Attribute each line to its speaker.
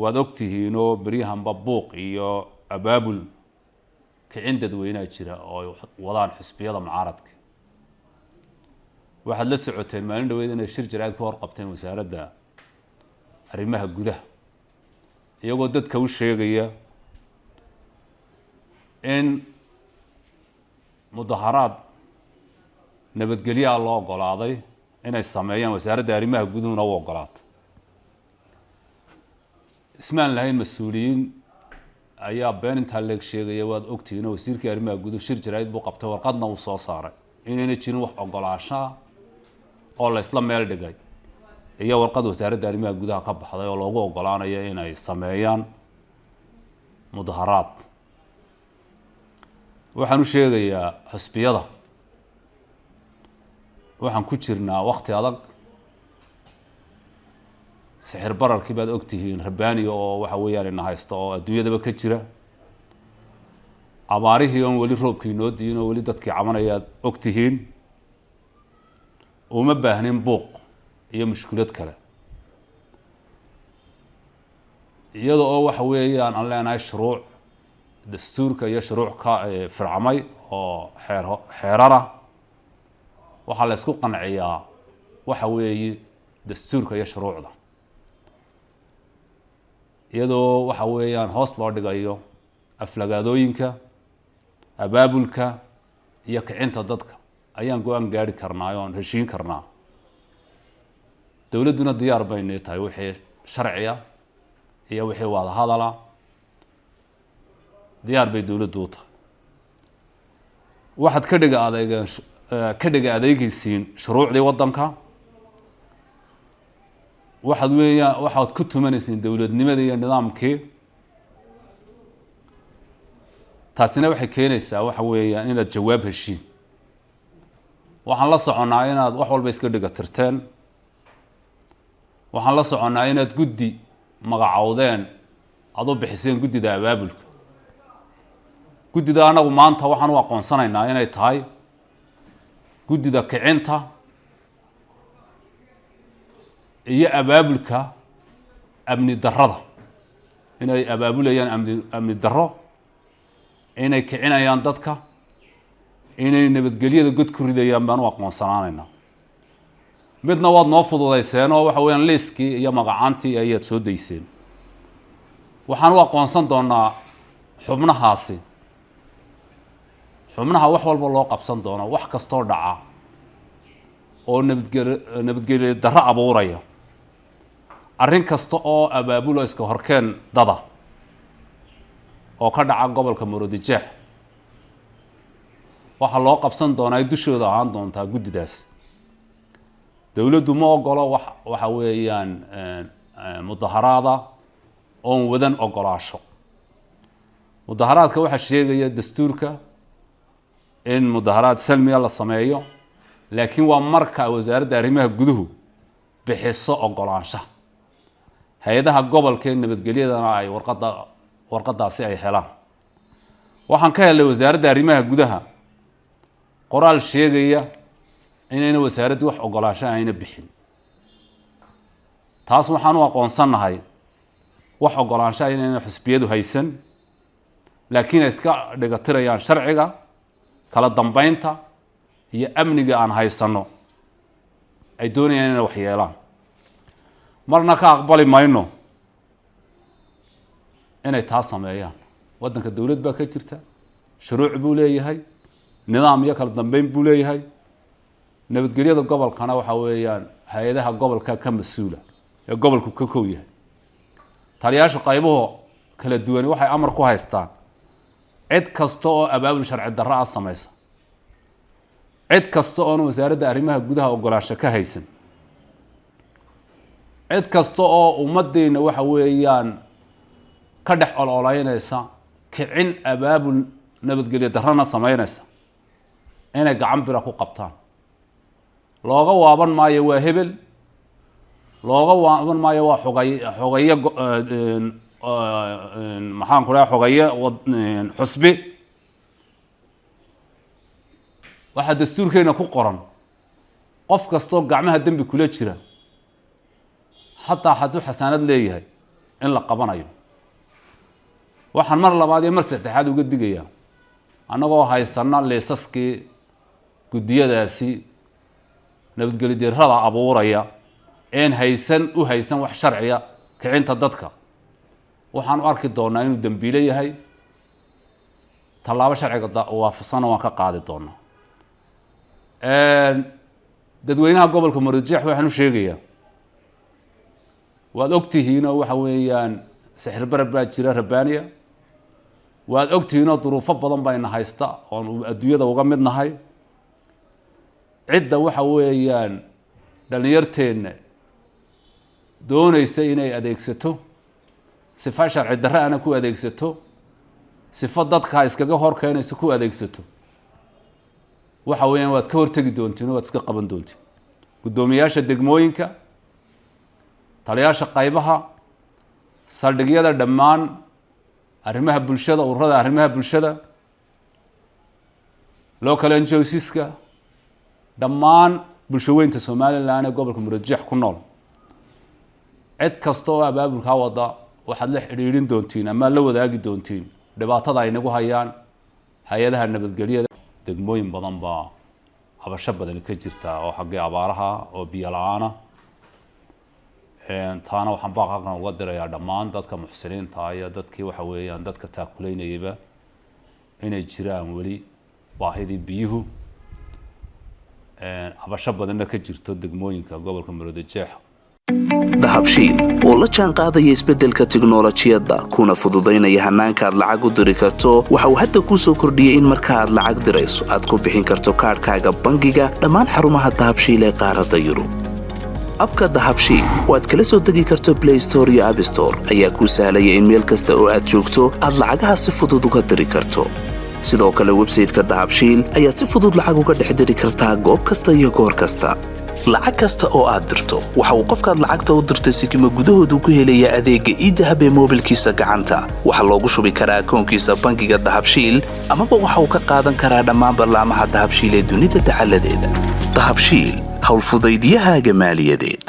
Speaker 1: waad ogtihiinoo beryahanba buuq iyo abaabul kicin dadweynea jira oo ay wadaan xisbiyada mucaaradka. Waxaad la socoteen maalin dhaweyd inay shir jaraa'id ka horqabteen wasaaradda arrimaha gudaha iyagoo dadka u sheegaya in mudaharaad nabadgelyaha loo ogolaaday inay sameeyaan wasaaradda arrimaha guduhuna u ogolaatay ismaan lahayn mas'uuliyiin ayaa been intaa leeg sheegaya waad ogtihiin oo wasiirkii arrimaha guduhu shir jaraa'id buu qabtay warqadna uu soo saaray. Inayna jirin wax ogolaashaa oo la isla meel dhigay. Iyo warqad wasaaradda arrimaha gudaha ka baxday oo loogu ogolaanayo inay sameeyaan mudaharaad. Waxaan u sheegayaa xisbiyada. Waxaan ku jirnaa wakti adag sixir bararkii baad ogtihiin rabbaaniga oo waxa weeyaan ina haysto oo adduunyadaba ka jira. Abaarihii oon weli roobkii noo diin oo weli dadkii cabanayaad ogtihiin uma baahnin buuq iyo mushkulad kale. Iyada oo waxa weeyaan aan leenahay shuruuc dastuurka iyo shuruuc ka fircamay oo xeer xeerara waxaa la ysku qanciyaa waxa weeye dastuurka iyo shuruucda iyadoo waxa weeyaan hoos loo dhigayo aflagaadooyinka abaabulka iyo kicinta dadka. Ayaan go'aan gaari karnaa oon heshiin karnaa. Dowladduna diyaar baynay tahay wixii sharciya iyo wixii wadahadala diyaar bay dowladdu u tahay. Waxaad ka dhiga adeegeen ka dhiga adeegeysiin shuruucdii waddanka waxaad weeyaan waxaad ku tumanaysiin dowladnimada iyo nidaamkii. Taasina waxay keenaysaa waxa weeyaan inaad jawaab heshiin. Waxaan la soconnaa inaad wax walba iska dhiga tirteen. Waxaan la soconnaa inaad guddi magacowdeen aad u bixiseen guddida abaabulka. Guddida anagu maanta waxaan u aqoonsanaynaa inay tahay. Guddida kicinta iyo abaabulka amni darrada. Inay abaabulayaan amni amni darro inay kicinayaan dadka inay nabadgelyada god ku ridayaan baan u aqoonsanaanaynaa midna waad noo fududayseen oo waxa weeyaan liiskii iyo magacaantii ayaad soo dayseen. Waxaan u aqoonsan doonaa xubnahaasi. Xubnaha wax walba loo qabsan doono wax kastoo dhaca oo nabadgel nabadgelyo darro abuuraya arrin kasta oo abaabulo iska horkeen dada oo ka dhaca gobolka murudijeex waxaa loo qabsan doonaa dushooda ahaan doontaa guddidaas. Dowladdu ma ogolo wax waxa weeyaan mudaharaada oon wadan ogolaasho. Mudaharaadka waxaa sheegaya dastuurka in mudaharaad salmiga la sameeyo laakiin waa marka wasaaradda arrimaha guduhu bixiso ogolaanshaha hay'adaha gobolka ee nabadgelyadana ay warqadda warqaddaasi ay helaan. Waxaan ka helnay wasaaradda arrimaha gudaha. Qoraal sheegaya inayna wasaaraddu wax ogolaansho ayna bixin. Taas waxaan u aqoonsannahay wax ogolaanshaha inayna xusbiyadu haysan laakiin ay iska dhigatirayaan sharciga kala dambeynta iyo amniga aan haysanno. Ay doonayaan inay wax yeelaan marna ka aqbali mayno. Inay taa sameeyaan. Waddanka dowlad baa ka jirta. Shuruuc buu leeyahay. Nidaam iyo kala dambeyn buu leeyahay. Nabadgelyada gobolkana waxa weeyaan hay'adaha gobolka ka mas'uula ee gobolku ka kow yahay. Taliyaasha qaybuhu kala duwani waxay amar ku haystaan. Cid kasta oo abaabul sharci darro ah samaysa. Cid kasta oona wasaaradda arrimaha gudaha ogolaansho ka haysan cid kasta oo ummaddeena waxa weeyaan ka dhex ololeynaysa kicin abaabul nabadgelyo darrana sameynaysa inay gacan bira ku qabtaan. Looga waaban maayo waa hebel looga waaban maayo waa xogay xogaye maxaan ku dhaha xogaye xusbi. Waxaa dastuurkeena ku qoran. Qof kastoo gacmaha dembi kula jira xataa hadduu xasaanad leeyahay in la qabanayo. Waxaan mar labaad iyo mar saddexaad uga digayaa. Annagoo haysana liisaskii guddiyadaasi nabadgeli dirrada abuuraya een haysan u haysan wax sharciya kicinta dadka. Waxaan u arki doonaa inuu dembiile yahay. Tallaabo sharciga waafaqsanna waan ka qaadi doonaa. Dadweynaha gobolka marojeex waxaan u sheegayaa waad ogtihiinoo waxa weeyaan sixir barab baa jira rabbaaniya. Waad ogtihiinoo duruufo badan bayna haysta oon adduunyada uga mid nahay. Cidda waxa weeyaan dhalinyarteenna doonaysa inay adeegsato sifa sharci darre ana ku adeegsato sifo dadka iskaga hor keenaysa ku adeegsato. Waxa weeyaan waad ka hortegi doontiin waad iska qaban doontiin. Guddoomiyaasha degmooyinka taliyaasha qaybaha saldhigyada dhammaan arrimaha bulshada ururada arrimaha bulshada local njosiska dhammaan bulshaweynta somalilan ee gobolka murajeex ku nool cid kasta oo abaabulkaa wada waxaad la xidhiidhin doontiin ama la wadaagi doontiin dhibaatada ay nagu hayaan hay'adaha nabadgelyada degmooyin badan baa habasho badani ka jirta oo xaggii abaaraha oo biyo la'aana taana waxaan baaqaqan uga dirayaa dhammaan dadka muxsiniinta iyo dadkii waxa weeyaan dadka taakuleynayaba inay jiraan weli baahidii biyuhu habasho badanna ka jirto degmooyinka gobolka maroodijeex
Speaker 2: dahabshiil oo la jaan qaadaya isbeddelka tiknolojiyadda kuna fududaynaya hannaanka aad lacag u diri karto waxa uu hadda kuu soo kordhiyey in marka aad lacag dirayso aad ku bixin karto kaadhkaaga bangiga dhammaan xarumaha dahabshiil ee qaaradda yurub abka dahabshiil oo aad kala soo degi karto blay store iyo abstore ayaa kuu sahlaya in meel kasta oo aad joogto aad lacagaha si fudud uga diri karto. Sidoo kale websayteka dahabshiil ayaad si fudud lacag uga dhex diri kartaa goob kasta iyo goor kasta. Lacag kasta oo aad dirto waxa uu qofkaad lacagta u dirtay sikima gudahoodu ku helayaa adeegga iidahab ee moobilkiisa gacanta. Waxaa loogu shubi karaa akoonkiisa bangiga dahabshiil amaba waxa uu ka qaadan karaa dhammaan ballaamaha dahabshiil ee dunida dacaladeeda dahabshiil حول فضيديها جمال يديه